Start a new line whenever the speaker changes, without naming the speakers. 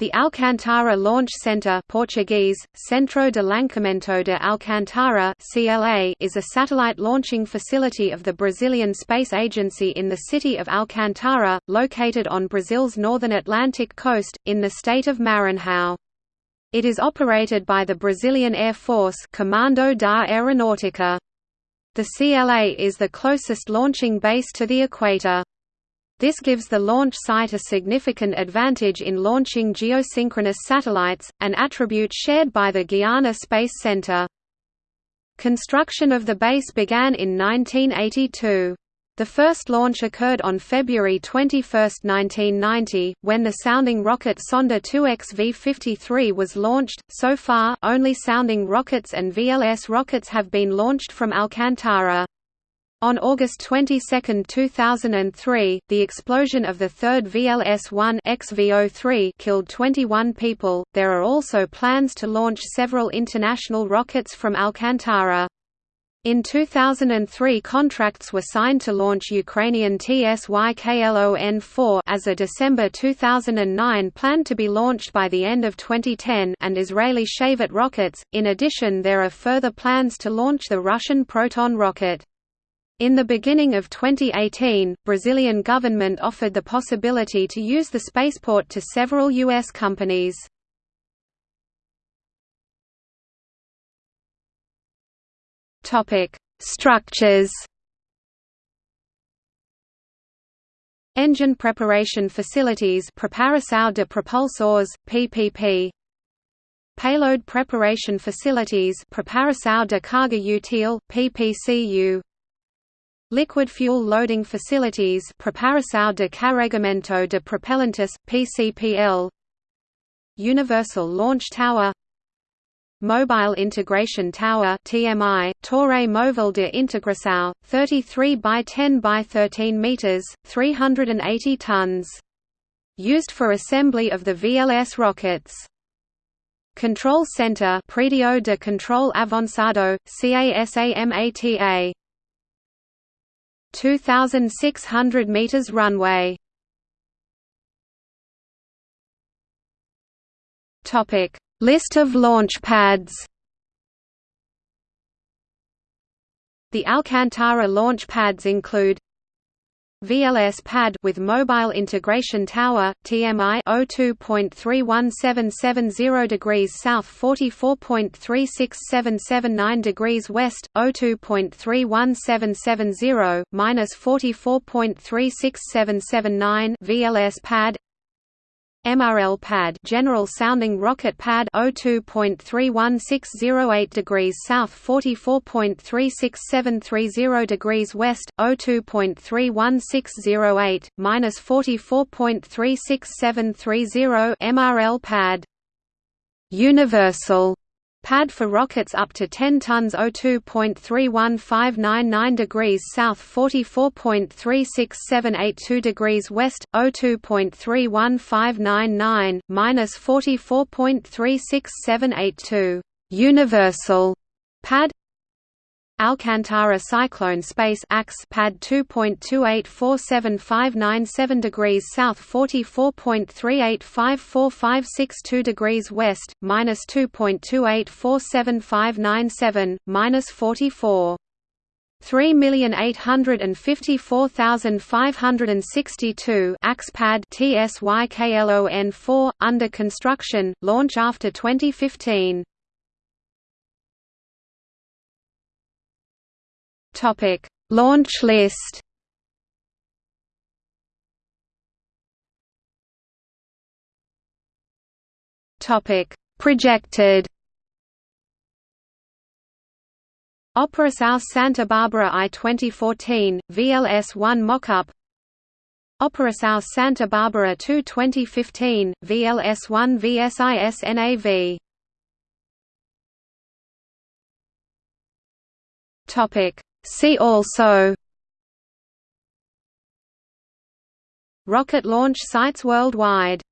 The Alcantara Launch Center Portuguese, Centro de Lançamento de Alcantara CLA is a satellite launching facility of the Brazilian Space Agency in the city of Alcantara, located on Brazil's northern Atlantic coast, in the state of Maranhão. It is operated by the Brazilian Air Force Comando da Aeronáutica. The CLA is the closest launching base to the equator. This gives the launch site a significant advantage in launching geosynchronous satellites, an attribute shared by the Guiana Space Center. Construction of the base began in 1982. The first launch occurred on February 21, 1990, when the sounding rocket Sonda 2X V53 was launched. So far, only sounding rockets and VLS rockets have been launched from Alcantara. On August 22, 2003, the explosion of the third VLS-1 XV03 killed 21 people. There are also plans to launch several international rockets from Alcantara. In 2003 contracts were signed to launch Ukrainian TSYKLON-4 as a December 2009 planned to be launched by the end of 2010 and Israeli Shavit rockets. In addition there are further plans to launch the Russian Proton rocket. In the beginning of 2018, Brazilian government offered the possibility to use the spaceport to several U.S. companies. Structures Engine preparation facilities Preparação de Propulsores, PPP Payload preparation facilities Preparação de Carga Útil, PPCU Liquid fuel loading facilities Preparação de Carregamento de Propellantes, PCPL Universal Launch Tower Mobile Integration Tower TMI, Torre Móvel de Integração, 33 by 10 by 13 meters, 380 tons. Used for assembly of the VLS rockets. Control Center Predio de Control Avançado, CASAMATA 2,600 meters runway. Topic: List of launch pads. The Alcantara launch pads include VLS pad with mobile integration tower TMI 02.31770 degrees south 44.36779 degrees west 02.31770 minus 44.36779 VLS pad MRL pad General Sounding Rocket Pad 02.31608 degrees south 44.36730 degrees west 02.31608 minus 44.36730 MRL pad. Universal Pad for rockets up to 10 tons 02.31599 degrees south 44.36782 degrees west, 02.31599, minus 44.36782. Universal pad Alcantara Cyclone Space AX pad 2.2847597 degrees south 44.3854562 degrees west minus 2.2847597 minus 44 3,854,562 AXPAD TSYKLON4 under construction launch after 2015 Topic: Launch list. Topic: Projected. Operação Santa Bárbara I 2014, VLS-1 mockup. Operação Santa Bárbara II 2015, VLS-1 VSIS-NAV Topic See also Rocket launch sites worldwide